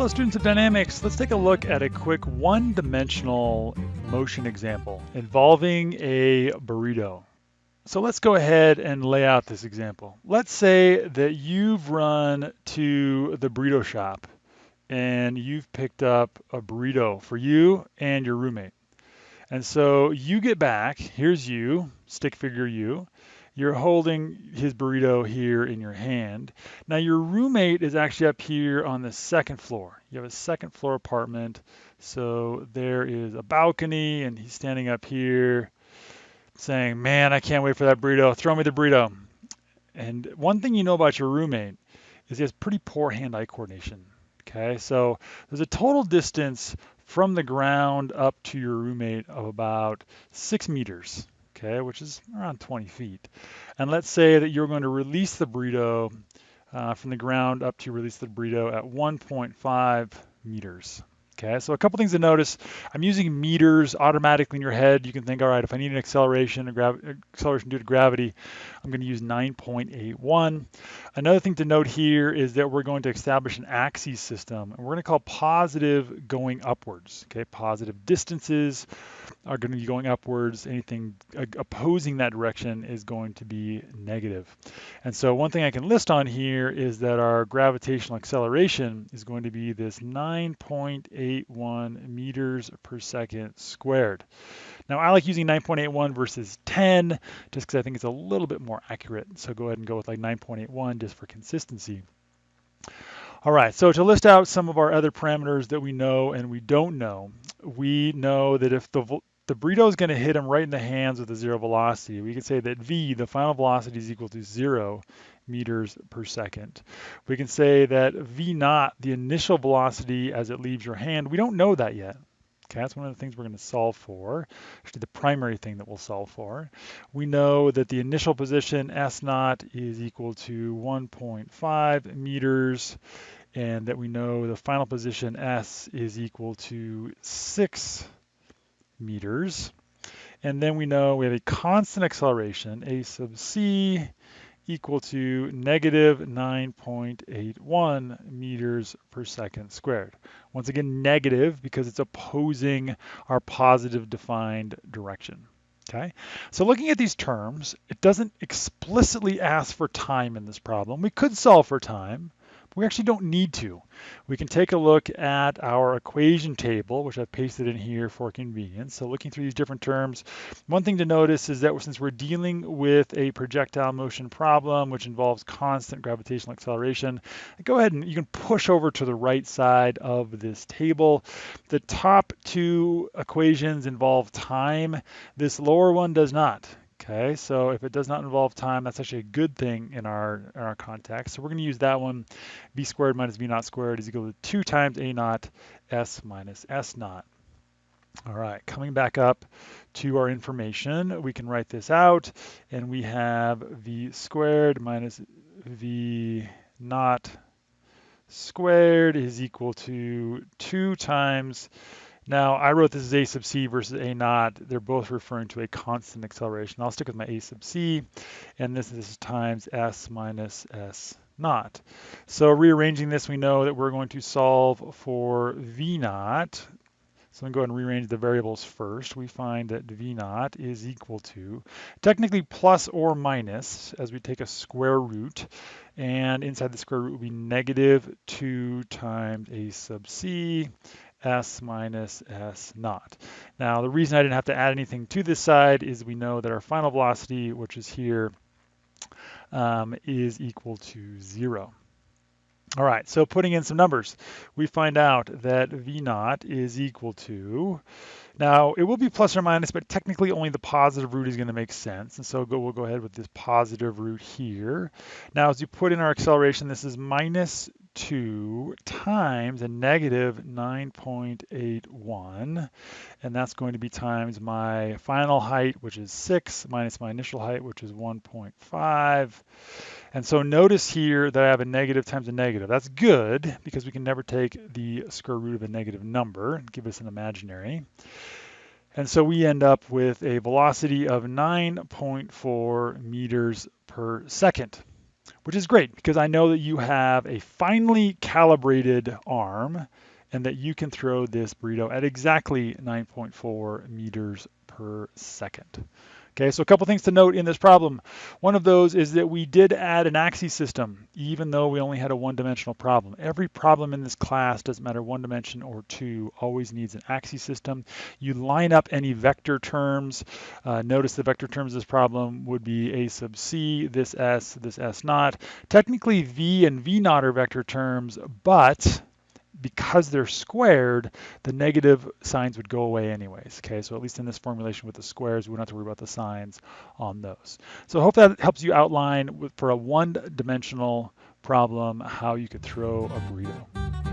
Hello students of dynamics, let's take a look at a quick one-dimensional motion example involving a burrito. So let's go ahead and lay out this example. Let's say that you've run to the burrito shop and you've picked up a burrito for you and your roommate. And so you get back, here's you, stick figure you, you're holding his burrito here in your hand. Now your roommate is actually up here on the second floor. You have a second floor apartment. So there is a balcony and he's standing up here saying, man, I can't wait for that burrito. Throw me the burrito. And one thing you know about your roommate is he has pretty poor hand-eye coordination. Okay, so there's a total distance from the ground up to your roommate of about six meters okay, which is around 20 feet. And let's say that you're going to release the burrito uh, from the ground up to release the burrito at 1.5 meters. Okay, so a couple things to notice. I'm using meters automatically in your head. You can think, all right, if I need an acceleration, acceleration due to gravity, I'm going to use 9.81. Another thing to note here is that we're going to establish an axis system, and we're going to call positive going upwards. Okay, positive distances are going to be going upwards. Anything uh, opposing that direction is going to be negative. And so one thing I can list on here is that our gravitational acceleration is going to be this 9.81 meters per second squared. Now I like using 9.81 versus 10 just because I think it's a little bit more accurate. So go ahead and go with like 9.81 just for consistency. All right, so to list out some of our other parameters that we know and we don't know, we know that if the the burrito is going to hit him right in the hands with a zero velocity. We can say that v, the final velocity, is equal to zero meters per second. We can say that v naught, the initial velocity as it leaves your hand, we don't know that yet. Okay, that's one of the things we're going to solve for, actually the primary thing that we'll solve for. We know that the initial position S naught is equal to 1.5 meters and that we know the final position S is equal to 6 meters. And then we know we have a constant acceleration, a sub c equal to negative 9.81 meters per second squared. Once again, negative because it's opposing our positive defined direction. Okay, so looking at these terms, it doesn't explicitly ask for time in this problem. We could solve for time, we actually don't need to. We can take a look at our equation table, which I've pasted in here for convenience. So looking through these different terms, one thing to notice is that since we're dealing with a projectile motion problem, which involves constant gravitational acceleration, go ahead and you can push over to the right side of this table. The top two equations involve time. This lower one does not. Okay, so if it does not involve time, that's actually a good thing in our, in our context. So we're going to use that one. v squared minus v naught squared is equal to 2 times a naught s minus s naught. All right, coming back up to our information, we can write this out, and we have v squared minus v naught squared is equal to 2 times now, I wrote this as a sub c versus a naught. They're both referring to a constant acceleration. I'll stick with my a sub c, and this, is times s minus s naught. So rearranging this, we know that we're going to solve for v naught. So I'm going to go ahead and rearrange the variables first. We find that v naught is equal to, technically plus or minus, as we take a square root, and inside the square root will be negative 2 times a sub c s minus s naught. Now, the reason I didn't have to add anything to this side is we know that our final velocity, which is here, um, is equal to zero. All right, so putting in some numbers, we find out that V naught is equal to, now it will be plus or minus, but technically only the positive root is gonna make sense. And so go, we'll go ahead with this positive root here. Now, as you put in our acceleration, this is minus 2 times a negative 9.81 and that's going to be times my final height which is 6 minus my initial height which is 1.5 and so notice here that I have a negative times a negative. That's good because we can never take the square root of a negative number. Give us an imaginary. And so we end up with a velocity of 9.4 meters per second which is great because I know that you have a finely calibrated arm and that you can throw this burrito at exactly 9.4 meters per second. Okay, so a couple things to note in this problem. One of those is that we did add an axis system, even though we only had a one-dimensional problem. Every problem in this class, doesn't matter one dimension or two, always needs an axis system. You line up any vector terms. Uh, notice the vector terms of this problem would be a sub c, this s, this s naught. Technically, v and v naught are vector terms, but because they're squared, the negative signs would go away anyways, okay? So at least in this formulation with the squares, we don't have to worry about the signs on those. So I hope that helps you outline for a one-dimensional problem how you could throw a burrito.